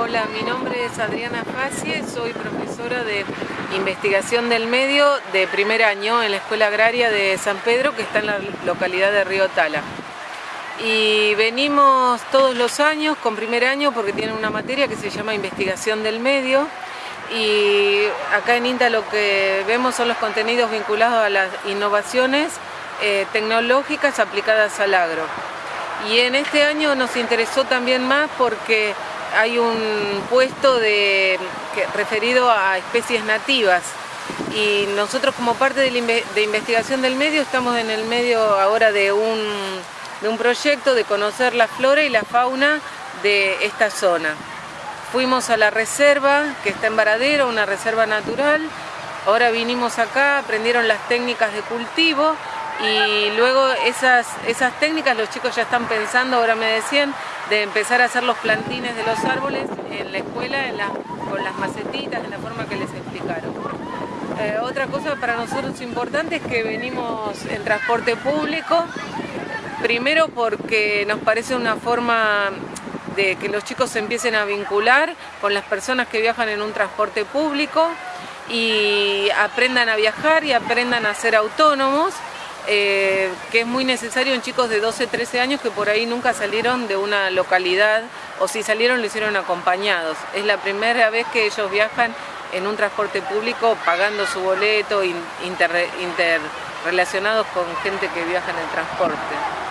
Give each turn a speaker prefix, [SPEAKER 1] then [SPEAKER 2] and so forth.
[SPEAKER 1] Hola, mi nombre es Adriana Facie, soy profesora de investigación del medio de primer año en la Escuela Agraria de San Pedro, que está en la localidad de Río Tala. Y venimos todos los años con primer año porque tienen una materia que se llama investigación del medio y acá en INTA lo que vemos son los contenidos vinculados a las innovaciones eh, tecnológicas aplicadas al agro. Y en este año nos interesó también más porque hay un puesto referido a especies nativas y nosotros como parte de, investigación del medio estamos en el medio ahora de un, de un proyecto de conocer la flora y la fauna de esta zona. Fuimos a la reserva que está en Varadero, una reserva natural, ahora vinimos acá, aprendieron las técnicas de cultivo y luego esas, esas técnicas los chicos ya están pensando, ahora me decían, de empezar a hacer los plantines de los árboles en la escuela con las macetitas, de la forma que les explicaron. Eh, otra cosa para nosotros importante es que venimos en transporte público, primero porque nos parece una forma de que los chicos se empiecen a vincular con las personas que viajan en un transporte público y aprendan a viajar y aprendan a ser autónomos eh, que es muy necesario en chicos de 12, 13 años que por ahí nunca salieron de una localidad o si salieron lo hicieron acompañados. Es la primera vez que ellos viajan en un transporte público pagando su boleto, interrelacionados con gente que viaja en el transporte.